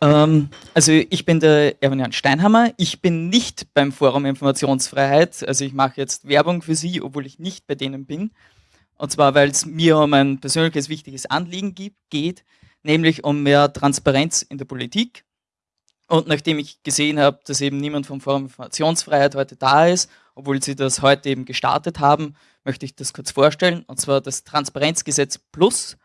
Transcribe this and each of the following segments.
Ähm, also ich bin der Erwin Steinhammer. Ich bin nicht beim Forum Informationsfreiheit. Also ich mache jetzt Werbung für Sie, obwohl ich nicht bei denen bin. Und zwar, weil es mir um ein persönliches wichtiges Anliegen gibt, geht, nämlich um mehr Transparenz in der Politik. Und nachdem ich gesehen habe, dass eben niemand vom Forum Informationsfreiheit heute da ist, obwohl sie das heute eben gestartet haben, möchte ich das kurz vorstellen. Und zwar das Transparenzgesetz Plus.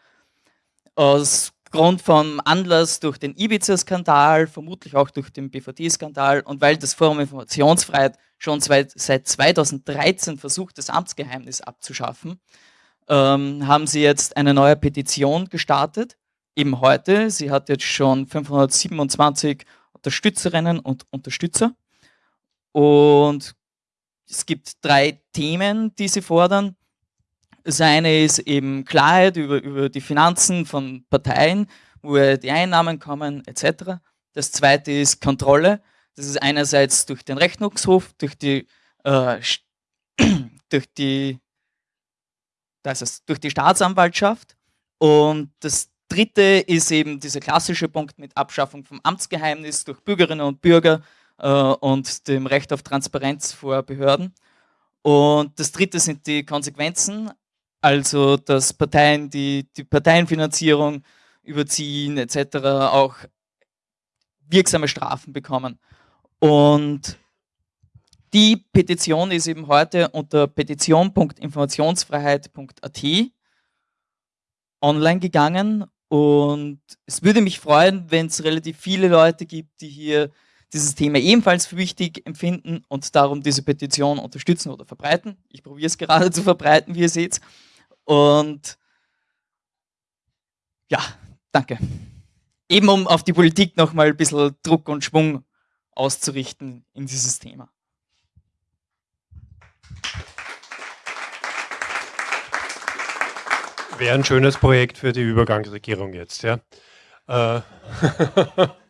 Aus Grund vom Anlass durch den Ibiza-Skandal, vermutlich auch durch den BVD-Skandal und weil das Forum Informationsfreiheit schon seit 2013 versucht, das Amtsgeheimnis abzuschaffen, ähm, haben sie jetzt eine neue Petition gestartet, eben heute. Sie hat jetzt schon 527 Unterstützerinnen und Unterstützer. Und es gibt drei Themen, die sie fordern. Das eine ist eben Klarheit über, über die Finanzen von Parteien, woher die Einnahmen kommen, etc. Das zweite ist Kontrolle. Das ist einerseits durch den Rechnungshof, durch die, äh, durch die, das ist durch die Staatsanwaltschaft. Und das dritte ist eben dieser klassische Punkt mit Abschaffung vom Amtsgeheimnis durch Bürgerinnen und Bürger äh, und dem Recht auf Transparenz vor Behörden. Und das dritte sind die Konsequenzen, also dass Parteien, die die Parteienfinanzierung überziehen etc. auch wirksame Strafen bekommen. Und die Petition ist eben heute unter petition.informationsfreiheit.at online gegangen und es würde mich freuen, wenn es relativ viele Leute gibt, die hier dieses Thema ebenfalls für wichtig empfinden und darum diese Petition unterstützen oder verbreiten. Ich probiere es gerade zu verbreiten, wie ihr seht. Und ja, danke. Eben um auf die Politik nochmal ein bisschen Druck und Schwung auszurichten in dieses Thema. Wäre ein schönes Projekt für die Übergangsregierung jetzt, ja. Äh